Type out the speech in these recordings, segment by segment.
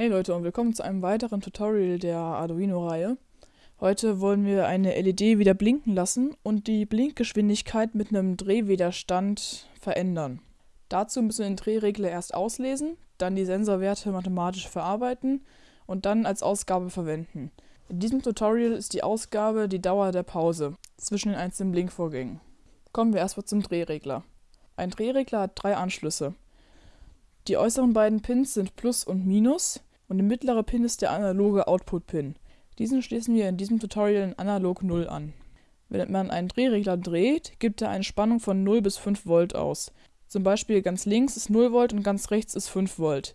Hey Leute und willkommen zu einem weiteren Tutorial der Arduino-Reihe. Heute wollen wir eine LED wieder blinken lassen und die Blinkgeschwindigkeit mit einem Drehwiderstand verändern. Dazu müssen wir den Drehregler erst auslesen, dann die Sensorwerte mathematisch verarbeiten und dann als Ausgabe verwenden. In diesem Tutorial ist die Ausgabe die Dauer der Pause zwischen den einzelnen Blinkvorgängen. Kommen wir erstmal zum Drehregler. Ein Drehregler hat drei Anschlüsse. Die äußeren beiden Pins sind Plus und Minus und der mittlere Pin ist der analoge Output-Pin. Diesen schließen wir in diesem Tutorial in analog 0 an. Wenn man einen Drehregler dreht, gibt er eine Spannung von 0 bis 5 Volt aus. Zum Beispiel ganz links ist 0 Volt und ganz rechts ist 5 Volt.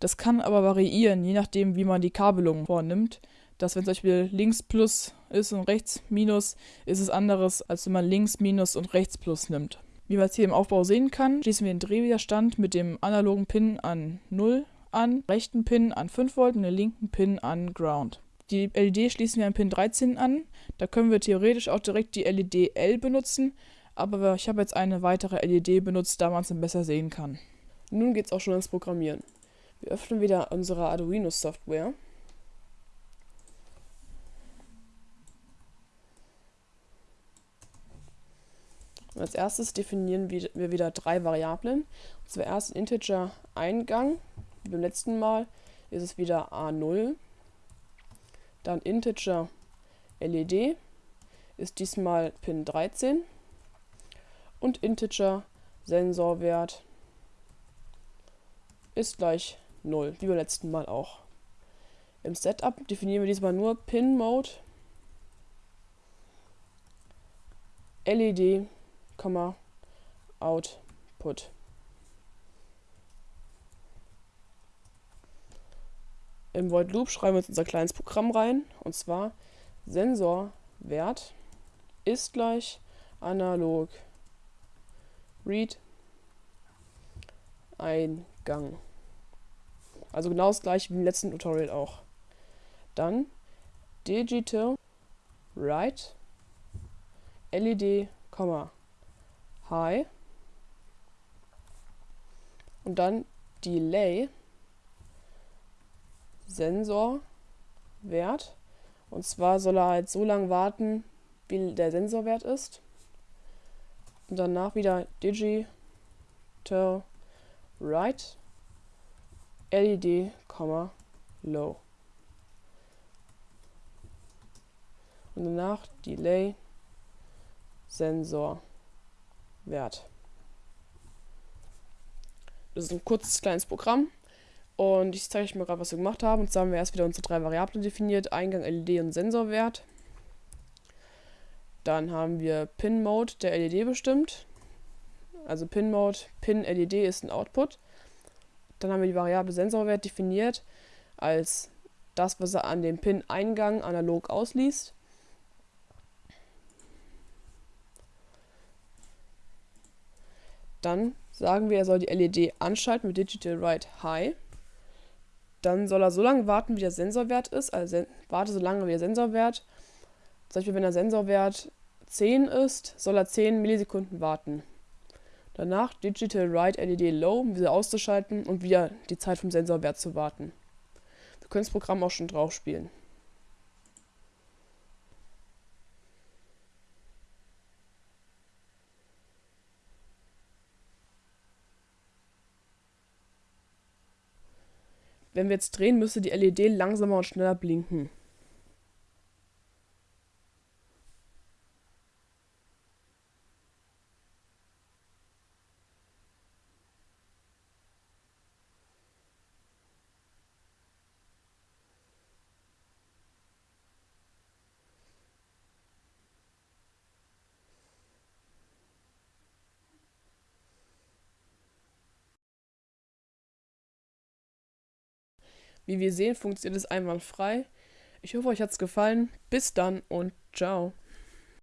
Das kann aber variieren, je nachdem wie man die Kabelung vornimmt. Dass wenn zum Beispiel links Plus ist und rechts Minus, ist es anderes, als wenn man links Minus und rechts Plus nimmt. Wie man es hier im Aufbau sehen kann, schließen wir den Drehwiderstand mit dem analogen Pin an 0 an, rechten Pin an 5 Volt und den linken Pin an Ground. Die LED schließen wir an Pin 13 an. Da können wir theoretisch auch direkt die LED L benutzen, aber ich habe jetzt eine weitere LED benutzt, da man es dann besser sehen kann. Nun geht es auch schon ans Programmieren. Wir öffnen wieder unsere Arduino Software Und als erstes definieren wir wieder drei Variablen. Und zwar erst Integer Eingang, wie beim letzten Mal ist es wieder A0. Dann Integer LED ist diesmal Pin 13. Und Integer Sensorwert ist gleich 0, wie beim letzten Mal auch. Im Setup definieren wir diesmal nur Pin Mode LED Output. Im Void Loop schreiben wir jetzt unser kleines Programm rein. Und zwar Sensorwert ist gleich analog. Read. Eingang. Also genau das gleiche wie im letzten Tutorial auch. Dann digital write. LED, High und dann Delay Sensorwert und zwar soll er halt so lange warten, wie der Sensorwert ist und danach wieder Digital Right LED, Low und danach Delay Sensor Wert. Das ist ein kurzes kleines Programm. Und ich zeige euch mal gerade, was wir gemacht haben. Und zwar haben wir erst wieder unsere drei Variablen definiert: Eingang, LED und Sensorwert. Dann haben wir Pin-Mode der LED bestimmt. Also Pin-Mode, Pin-LED ist ein Output. Dann haben wir die Variable Sensorwert definiert als das, was er an dem Pin-Eingang analog ausliest. Dann sagen wir, er soll die LED anschalten mit Digital Write High. Dann soll er so lange warten, wie der Sensorwert ist. Also warte so lange wie der Sensorwert. Zum Beispiel, wenn der Sensorwert 10 ist, soll er 10 Millisekunden warten. Danach Digital Write LED Low, um wieder auszuschalten und wieder die Zeit vom Sensorwert zu warten. Wir können das Programm auch schon drauf spielen. Wenn wir jetzt drehen, müsste die LED langsamer und schneller blinken. Wie wir sehen, funktioniert es einwandfrei. Ich hoffe, euch hat es gefallen. Bis dann und ciao.